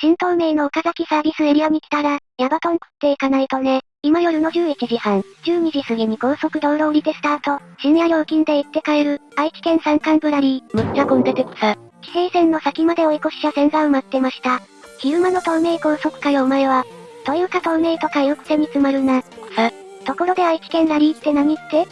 新東名の岡崎サービスエリアに来たら、ヤバトン食っていかないとね。今夜の11時半、12時過ぎに高速道路降りてスタート、深夜料金で行って帰る、愛知県山間ブラリー。むっちゃ混んでて草。地平線の先まで追い越し車線が埋まってました。昼間の東名高速かよお前は。というか東名とか言うくせに詰まるな。草。ところで愛知県ラリーって何って？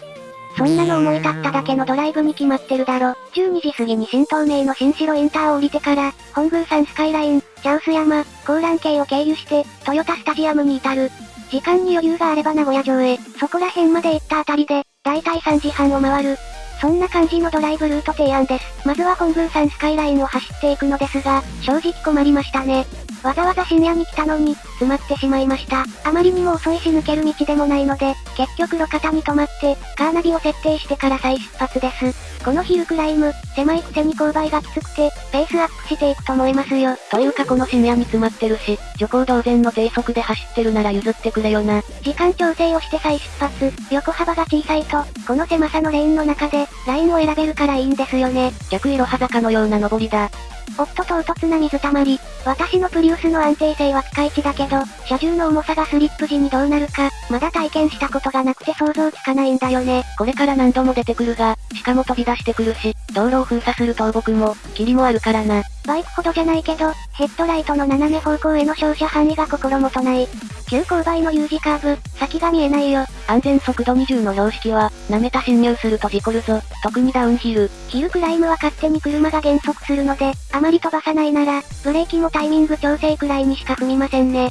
そんなの思い立っただけのドライブに決まってるだろ。12時過ぎに新東名の新城インターを降りてから、本宮山スカイライン、茶臼山、高蘭系を経由して、トヨタスタジアムに至る。時間に余裕があれば名古屋城へ、そこら辺まで行ったあたりで、だいたい3時半を回る。そんな感じのドライブルート提案です。まずは本宮山スカイラインを走っていくのですが、正直困りましたね。わざわざ深夜に来たのに、詰まってしまいました。あまりにも遅いし抜ける道でもないので、結局路肩に止まって、カーナビを設定してから再出発です。このヒルクライム、狭いくせに勾配がきつくて、ペースアップしていくと思いますよ。というかこの深夜に詰まってるし、徐行同然の低速で走ってるなら譲ってくれよな。時間調整をして再出発、横幅が小さいと、この狭さのレーンの中で、ラインを選べるからいいんですよね。逆いろは坂のような登りだ。おっと唐突な水たまり。私のプリウスの安定性はピカイチだけど、車重の重さがスリップ時にどうなるか、まだ体験したことがなくて想像つかないんだよね。これから何度も出てくるが、しかも飛び出してくるし、道路を封鎖する倒木も、霧もあるからな。バイクほどじゃないけど、ヘッドライトの斜め方向への照射範囲が心もとない。急勾配の U 字カーブ、先が見えないよ。安全速度20の標識は、舐めた侵入すると事故るぞ。特にダウンヒル。ヒルクライムは勝手に車が減速するので、あまり飛ばさないなら、ブレーキもタイミング調整くらいにしか踏みませんね。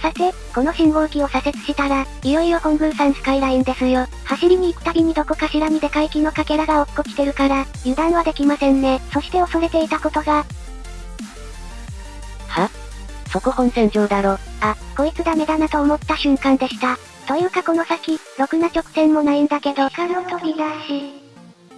さて、この信号機を左折したら、いよいよ本宮山スカイラインですよ。走りに行くたびにどこかしらにでかい木のかけらが落っこちてるから、油断はできませんね。そして恐れていたことが。は？そこ本線上だろ。あ、こいつダメだなと思った瞬間でした。というかこの先、ろくな直線もないんだけど、カの飛び出し。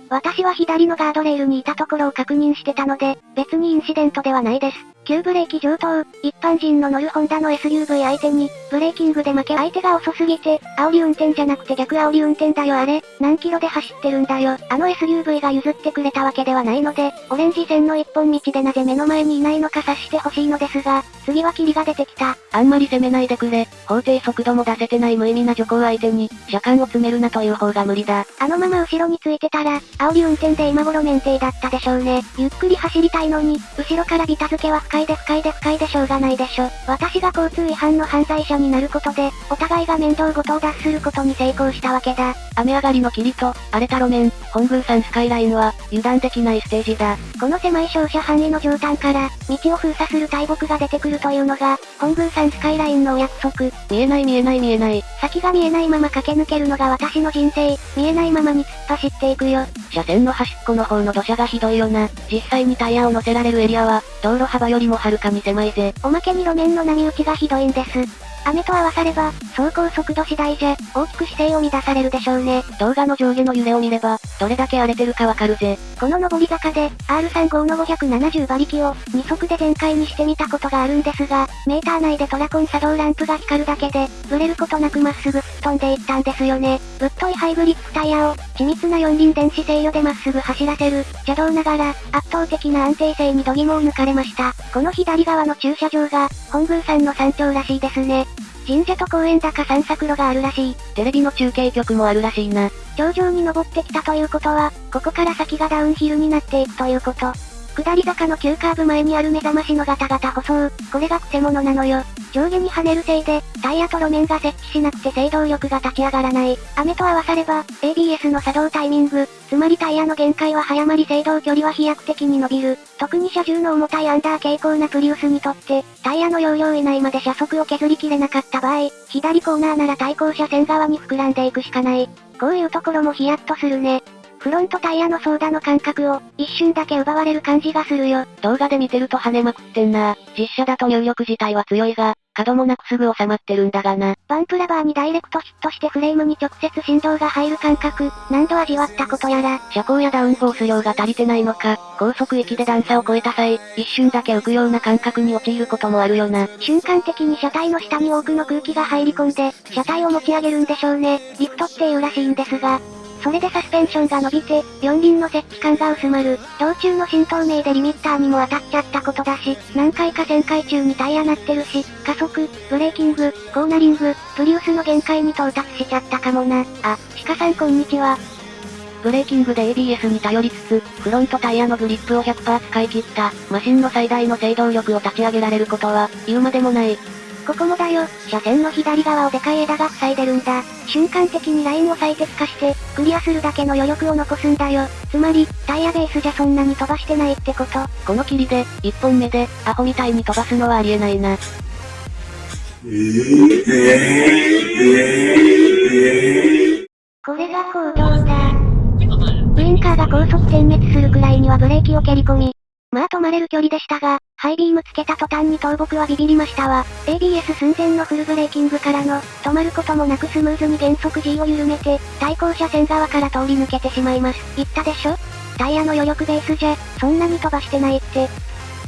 私は左のガードレールにいたところを確認してたので、別にインシデントではないです。急ブレーキ上等、一般人の乗るホンダの SUV 相手に、ブレーキングで負け相手が遅すぎて、煽り運転じゃなくて逆煽り運転だよあれ、何キロで走ってるんだよ。あの SUV が譲ってくれたわけではないので、オレンジ線の一本道でなぜ目の前にいないのか察してほしいのですが、次は霧が出てきた。あんまり攻めないでくれ。法定速度も出せてない無意味な徐行相手に、車間を詰めるなという方が無理だ。あのまま後ろについてたら、煽り運転で今頃免停だったでしょうね。ゆっくり走りたいのに、後ろからビタ付けは不快で不快で不快でしょうがないでしょ。私が交通違反の犯罪者になることで、お互いが面倒ごとを脱することに成功したわけだ。雨上がりの霧と、荒れた路面、本宮山スカイラインは、油断できないステージだ。この狭い照射範囲の上端から、道を封鎖する大木が出てくるというのが、本宮山スカイラインのお約束。見えない見えない見えない。先が見えないまま駆け抜けるのが私の人生。見えないままに突っ走っていくよ。車線の端っこの方の土砂がひどいよな。実際にタイヤを乗せられるエリアは、道路幅よりもはるかに狭いぜ。おまけに路面の波打ちがひどいんです。雨と合わされば、走行速度次第じゃ、大きく姿勢を乱されるでしょうね。動画の上下の揺れを見れば、どれだけ荒れてるかわかるぜ。この上り坂で、R35 の570馬力を、2速で全開にしてみたことがあるんですが、メーター内でトラコン作動ランプが光るだけで、ブレることなくまっすぐ飛んでいったんですよね。ぶっといハイブリッドタイヤを、緻密な四輪電子制御でまっすぐ走らせる、邪道ながら、圧倒的な安定性に度肝を抜かれました。この左側の駐車場が、本宮山の山頂らしいですね。神社と公園だか散策路があるらしい。テレビの中継局もあるらしいな。頂上に登ってきたということは、ここから先がダウンヒルになっていくということ。下り坂の急カーブ前にある目覚ましのガタガタ舗装。これがクセモノなのよ。上下に跳ねるせいで、タイヤと路面が接地しなくて制動力が立ち上がらない。雨と合わされば、ABS の作動タイミング、つまりタイヤの限界は早まり制動距離は飛躍的に伸びる。特に車重の重たいアンダー傾向なプリウスにとって、タイヤの容量以内まで車速を削りきれなかった場合、左コーナーなら対向車線側に膨らんでいくしかない。こういうところもヒヤッとするね。フロントタイヤのソーダの感覚を、一瞬だけ奪われる感じがするよ。動画で見てると跳ねまくってんな。実写だと入力自体は強いが、角もなくすぐ収まってるんだがな。バンプラバーにダイレクトヒットしてフレームに直接振動が入る感覚、何度味わったことやら。車高やダウンフォース量が足りてないのか、高速域で段差を越えた際、一瞬だけ浮くような感覚に陥ることもあるよな。瞬間的に車体の下に多くの空気が入り込んで、車体を持ち上げるんでしょうね。リフトっていうらしいんですが、それでサスペンションが伸びて、四輪の接地感が薄まる。道中の新透明でリミッターにも当たっちゃったことだし、何回か旋回中にタイヤ鳴ってるし、加速、ブレーキング、コーナリング、プリウスの限界に到達しちゃったかもな。あ、鹿さんこんにちは。ブレーキングで ABS に頼りつつ、フロントタイヤのグリップを100%使い切った、マシンの最大の制動力を立ち上げられることは、言うまでもない。ここもだよ、車線の左側をでかい枝が塞いでるんだ。瞬間的にラインを最適化して、クリアするだけの余力を残すんだよ。つまり、タイヤベースじゃそんなに飛ばしてないってこと。この霧で、1本目で、アホみたいに飛ばすのはありえないな。これが行動だ。ウインカーが高速点滅するくらいにはブレーキを蹴り込み。まあ止まれる距離でしたが、ハイビームつけた途端に倒木はビビりましたわ。ABS 寸前のフルブレーキングからの、止まることもなくスムーズに減速 G を緩めて、対向車線側から通り抜けてしまいます。言ったでしょ？タイヤの余力ベースじゃ、そんなに飛ばしてないって。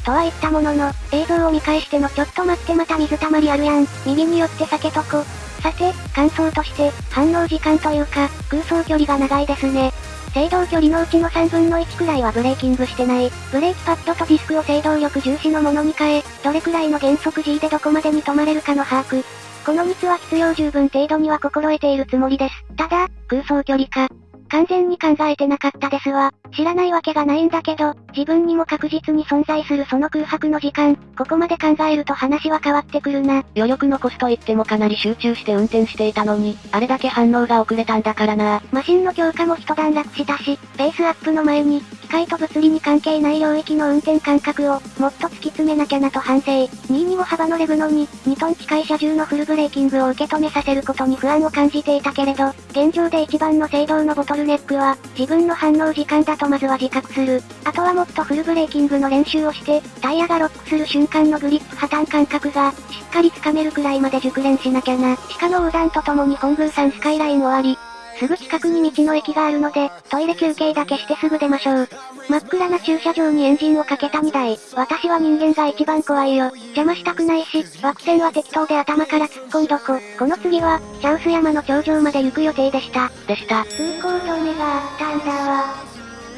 とは言ったものの、映像を見返してのちょっと待ってまた水たまりあるやん。右に寄って避けとこ。さて、感想として、反応時間というか、空想距離が長いですね。制動距離のうちの3分の1くらいはブレーキングしてない。ブレーキパッドとディスクを制動力重視のものに変え、どれくらいの減速 G でどこまでに止まれるかの把握。この3つは必要十分程度には心得ているつもりです。ただ、空想距離か、完全に考えてなかったですわ。知らないわけがないんだけど、自分にも確実に存在するその空白の時間、ここまで考えると話は変わってくるな。余力残すと言ってもかなり集中して運転していたのに、あれだけ反応が遅れたんだからな。マシンの強化も一段落したし、ペースアップの前に、機械と物理に関係ない領域の運転感覚を、もっと突き詰めなきゃなと反省。2位にも幅のレブのに、2トン近い車重のフルブレーキングを受け止めさせることに不安を感じていたけれど、現状で一番の制動のボトルネックは、自分の反応時間だとまずは自覚する。あとはもっとフルブレーキングの練習をして、タイヤがロックする瞬間のグリップ破綻感覚が、しっかりつかめるくらいまで熟練しなきゃな。鹿の横断とともに本宮山スカイライン終わり、すぐ近くに道の駅があるので、トイレ休憩だけしてすぐ出ましょう。真っ暗な駐車場にエンジンをかけた2台。私は人間が一番怖いよ。邪魔したくないし、枠線は適当で頭から突っ込んどこ。この次は、チャウス山の頂上まで行く予定でした。でした。通行止めがあったんだわ。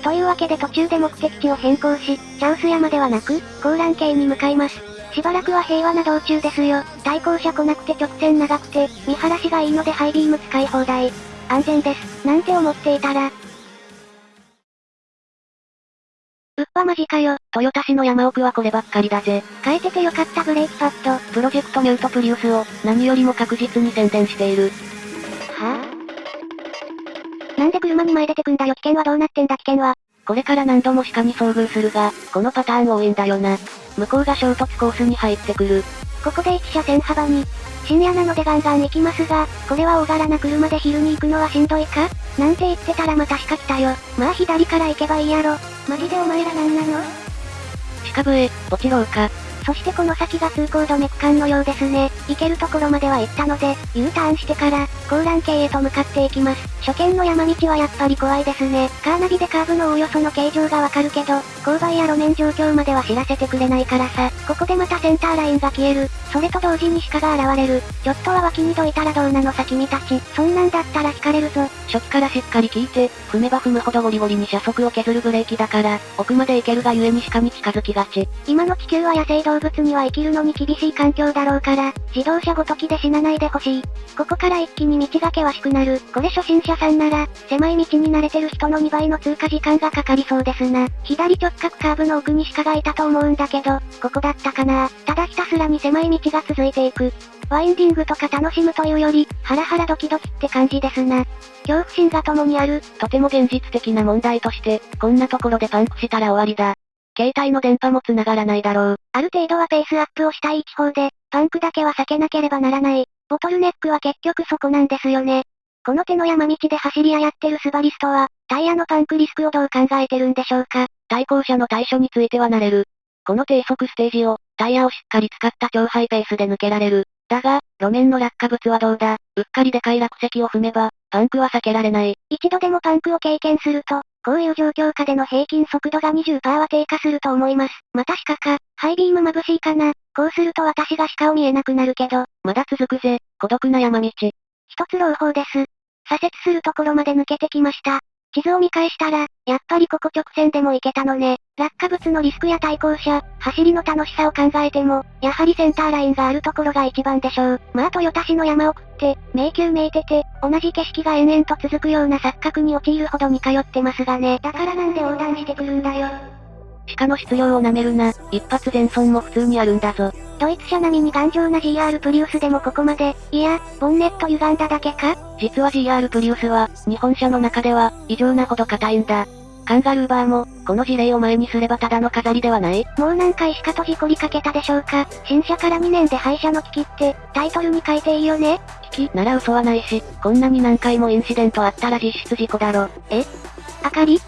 というわけで途中で目的地を変更し、チャウス山ではなく、高蘭系に向かいます。しばらくは平和な道中ですよ。対向車来なくて直線長くて、見晴らしがいいのでハイビーム使い放題。安全です。なんて思っていたら。うっわマジかよ。豊田市の山奥はこればっかりだぜ。変えててよかったブレーキパッド。プロジェクトミュートプリウスを、何よりも確実に宣伝している。はぁ、あ、なんで車に前出てくんだよ危険はどうなってんだ危険は。これから何度も鹿に遭遇するが、このパターン多いんだよな。向こうが衝突コースに入ってくる。ここで1車線幅に、深夜なのでガンガン行きますが、これは大柄な車で昼に行くのはしんどいか？なんて言ってたらまた鹿来たよ。まあ左から行けばいいやろ。マジでお前らなんなの？鹿笛、落ちろうか。そしてこの先が通行止め区間のようですね。行けるところまでは行ったので、U ターンしてから、高蘭系へと向かっていきます。初見の山道はやっぱり怖いですね。カーナビでカーブのおおよその形状がわかるけど、勾配や路面状況までは知らせてくれないからさ。ここでまたセンターラインが消える。それと同時に鹿が現れる。ちょっとは脇にどいたらどうなのさ君たち。そんなんだったら引かれるぞ。初期からしっかり聞いて、踏めば踏むほどゴリゴリに車速を削るブレーキだから、奥まで行けるがゆえに鹿に近づきがち。今の地球は野生動動物には生きるのに厳しい環境だろうから、自動車ごときで死なないでほしい。ここから一気に道が険しくなる。これ初心者さんなら、狭い道に慣れてる人の2倍の通過時間がかかりそうですな。左直角カーブの奥に鹿がいたと思うんだけど、ここだったかなただひたすらに狭い道が続いていく。ワインディングとか楽しむというより、ハラハラドキドキって感じですな。恐怖心が共にある。とても現実的な問題として、こんなところでパンクしたら終わりだ。携帯の電波も繋がらないだろう。ある程度はペースアップをしたい地方で、パンクだけは避けなければならない。ボトルネックは結局そこなんですよね。この手の山道で走り屋やってるスバリストは、タイヤのパンクリスクをどう考えてるんでしょうか。対向車の対処については慣れる。この低速ステージを、タイヤをしっかり使った超ハイペースで抜けられる。だが、路面の落下物はどうだうっかりでかい落石を踏めば、パンクは避けられない。一度でもパンクを経験すると、こういう状況下での平均速度が20%は低下すると思います。また鹿か、ハイビーム眩しいかな。こうすると私が鹿を見えなくなるけど。まだ続くぜ、孤独な山道。一つ朗報です。左折するところまで抜けてきました。地図を見返したら、やっぱりここ直線でも行けたのね。落下物のリスクや対向車、走りの楽しさを考えても、やはりセンターラインがあるところが一番でしょう。まあ豊田市の山奥って、迷宮めいてて、同じ景色が延々と続くような錯覚に陥るほどに通ってますがね。だからなんで横断してくるんだよ。鹿の質量を舐めるな、一発全損も普通にあるんだぞ。ドイツ車並みに頑丈な GR プリウスでもここまで、いや、ボンネット歪んだだけか？実は GR プリウスは、日本車の中では、異常なほど硬いんだ。カンガルーバーも、この事例を前にすればただの飾りではない？もう何回しかと事故りかけたでしょうか？新車から2年で廃車の危機って、タイトルに書いていいよね？危機？なら嘘はないし、こんなに何回もインシデントあったら実質事故だろ。え？明かり？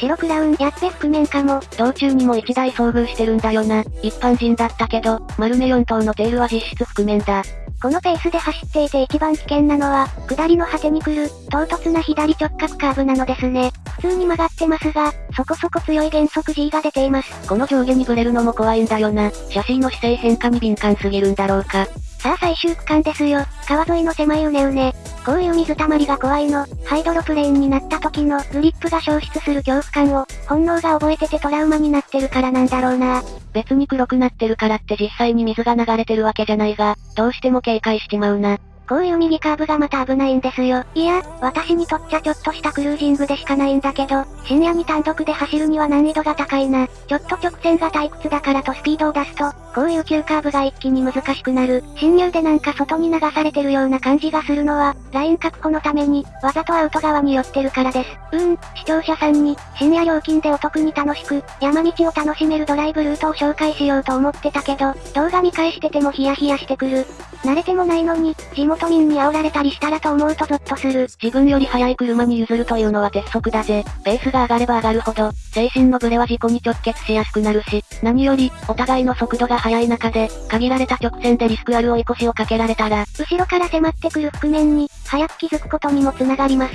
白クラウンやっべ覆面かも。道中にも1台遭遇してるんだよな。一般人だったけど、丸目4頭のテールは実質覆面だ。このペースで走っていて一番危険なのは、下りの果てに来る、唐突な左直角カーブなのですね。普通に曲がってますが、そこそこ強い減速 G が出ています。この上下にブレるのも怖いんだよな。シャシーの姿勢変化に敏感すぎるんだろうか。さあ最終区間ですよ。川沿いの狭いうねうね。こういう水たまりが怖いの。ハイドロプレーンになった時のグリップが消失する恐怖感を、本能が覚えててトラウマになってるからなんだろうな。別に黒くなってるからって実際に水が流れてるわけじゃないが、どうしても警戒しちまうな。こういう右カーブがまた危ないんですよ。いや、私にとっちゃちょっとしたクルージングでしかないんだけど、深夜に単独で走るには難易度が高いな。ちょっと直線が退屈だからとスピードを出すと、こういう急カーブが一気に難しくなる。侵入でなんか外に流されてるような感じがするのは、ライン確保のために、わざとアウト側に寄ってるからです。うーん、視聴者さんに、深夜料金でお得に楽しく、山道を楽しめるドライブルートを紹介しようと思ってたけど、動画見返しててもヒヤヒヤしてくる。慣れてもないのに、地元民に煽られたりしたらと思うとゾッとする。自分より速い車に譲るというのは鉄則だぜ。ペースが上がれば上がるほど、精神のブレは事故に直結しやすくなるし、何より、お互いの速度が速い中で、限られた直線でリスクある追い越しをかけられたら、後ろから迫ってくる覆面に、早く気づくことにもつながります。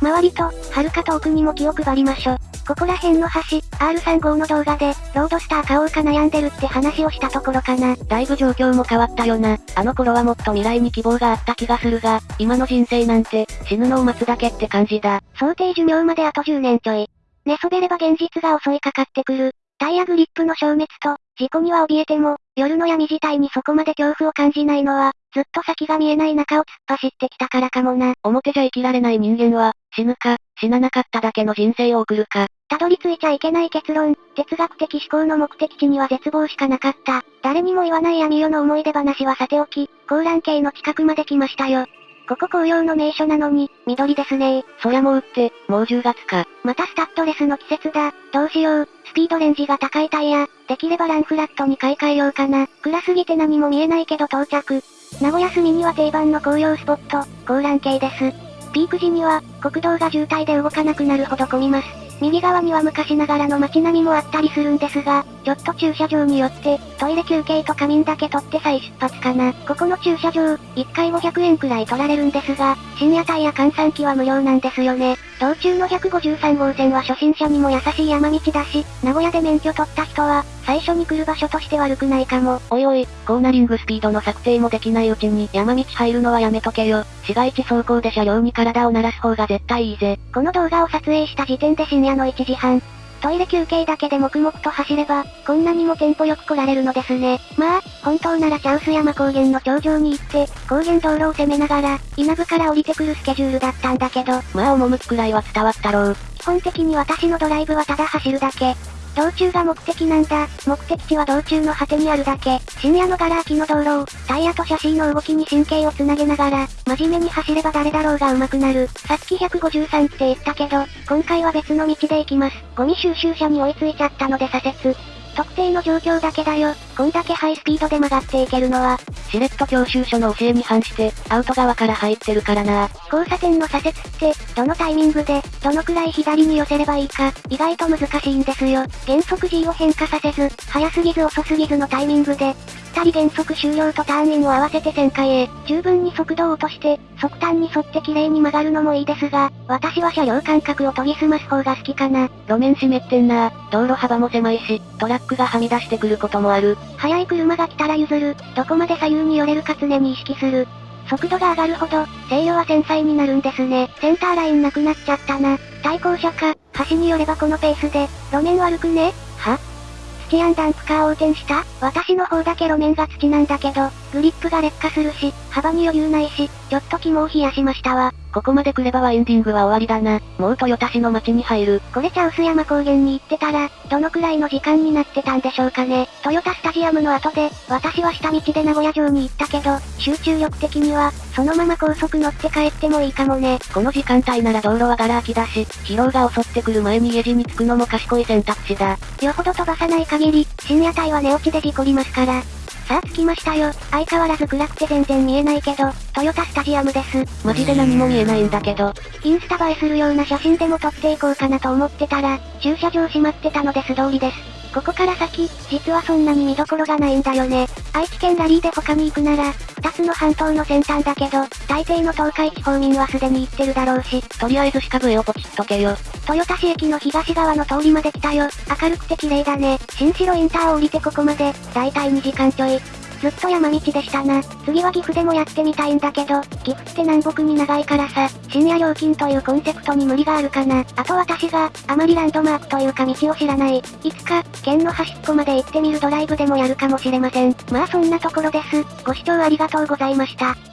周りと、はるか遠くにも気を配りましょ。ここら辺の橋、R35 の動画で、ロードスター買おうか悩んでるって話をしたところかな。だいぶ状況も変わったよな。あの頃はもっと未来に希望があった気がするが、今の人生なんて、死ぬのを待つだけって感じだ。想定寿命まであと10年ちょい。寝そべれば現実が襲いかかってくる。タイヤグリップの消滅と、事故には怯えても、夜の闇自体にそこまで恐怖を感じないのは、ずっと先が見えない中を突っ走ってきたからかもな。表じゃ生きられない人間は、死ぬか、死ななかっただけの人生を送るか。たどり着いちゃいけない結論、哲学的思考の目的地には絶望しかなかった。誰にも言わない闇夜の思い出話はさておき、高蘭系の近くまで来ましたよ。ここ紅葉の名所なのに、緑ですねそりゃもうって、もう10月か。またスタッドレスの季節だ。どうしよう。スピードレンジが高いタイヤ。できればランフラットに買い替えようかな。暗すぎて何も見えないけど到着。名古屋住には定番の紅葉スポット、高蘭系です。ピーク時には、国道が渋滞で動かなくなるほど混みます。右側には昔ながらの街並みもあったりするんですが、ちょっと駐車場によって、トイレ休憩と仮眠だけ取って再出発かな。ここの駐車場、1回500円くらい取られるんですが、深夜帯や換算機は無料なんですよね。道中の153号線は初心者にも優しい山道だし、名古屋で免許取った人は、最初に来る場所として悪くないかも。おいおい、コーナリングスピードの策定もできないうちに山道入るのはやめとけよ。市街地走行で車両に体を鳴らす方が絶対いいぜ。この動画を撮影した時点で深夜の1時半。トイレ休憩だけで黙々と走れば、こんなにもテンポよく来られるのですね。まあ、本当ならチャウス山高原の頂上に行って、高原道路を攻めながら、稲部から降りてくるスケジュールだったんだけど。まあ趣くらいは伝わったろう。基本的に私のドライブはただ走るだけ。道中が目的なんだ。目的地は道中の果てにあるだけ。深夜のガラ空きの道路を、タイヤとシャシーの動きに神経をつなげながら、真面目に走れば誰だろうが上手くなる。さっき153って言ったけど、今回は別の道で行きます。ゴミ収集車に追いついちゃったので左折。特定の状況だけだよ。こんだけハイスピードで曲がっていけるのは。しれっと教習所の教えに反して、アウト側から入ってるからな。交差点の左折って、どのタイミングで、どのくらい左に寄せればいいか、意外と難しいんですよ。減速 G を変化させず、早すぎず遅すぎずのタイミングで、二人減速終了とターンインを合わせて旋回へ、十分に速度を落として、速端に沿って綺麗に曲がるのもいいですが、私は車両間隔を研ぎ澄ます方が好きかな。路面湿ってんな道路幅も狭いし、トラックがはみ出してくることもある。速い車が来たら譲る、どこまで左右に寄れるか常に意識する。速度が上がるほど、制御は繊細になるんですね。センターラインなくなっちゃったな。対向車か、橋によればこのペースで、路面悪くねチアンダンプカー横転した？私の方だけ路面が土なんだけど、グリップが劣化するし、幅に余裕ないし、ちょっと肝を冷やしましたわ。ここまで来ればワインディングは終わりだな。もう豊田市の町に入る。これ茶臼山高原に行ってたら、どのくらいの時間になってたんでしょうかね。トヨタスタジアムの後で、私は下道で名古屋城に行ったけど、集中力的には、そのまま高速乗って帰ってもいいかもね。この時間帯なら道路はガラ空きだし、疲労が襲ってくる前に家路に着くのも賢い選択肢だ。よほど飛ばさない限り、深夜帯は寝落ちで事故りますから。さあ着きましたよ。相変わらず暗くて全然見えないけど、トヨタスタジアムです。マジで何も見えないんだけど。インスタ映えするような写真でも撮っていこうかなと思ってたら、駐車場閉まってたので素通りです。ここから先、実はそんなに見どころがないんだよね。愛知県ラリーで他に行くなら、二つの半島の先端だけど、大抵の東海地方民はすでに行ってるだろうし、とりあえず鹿笛をポチっとけよ。豊田市駅の東側の通りまで来たよ。明るくて綺麗だね。新城インターを降りてここまで、だいたい2時間ちょい。ずっと山道でしたな。次は岐阜でもやってみたいんだけど、岐阜って南北に長いからさ、深夜料金というコンセプトに無理があるかな。あと私が、あまりランドマークというか道を知らない。いつか、県の端っこまで行ってみるドライブでもやるかもしれません。まあそんなところです。ご視聴ありがとうございました。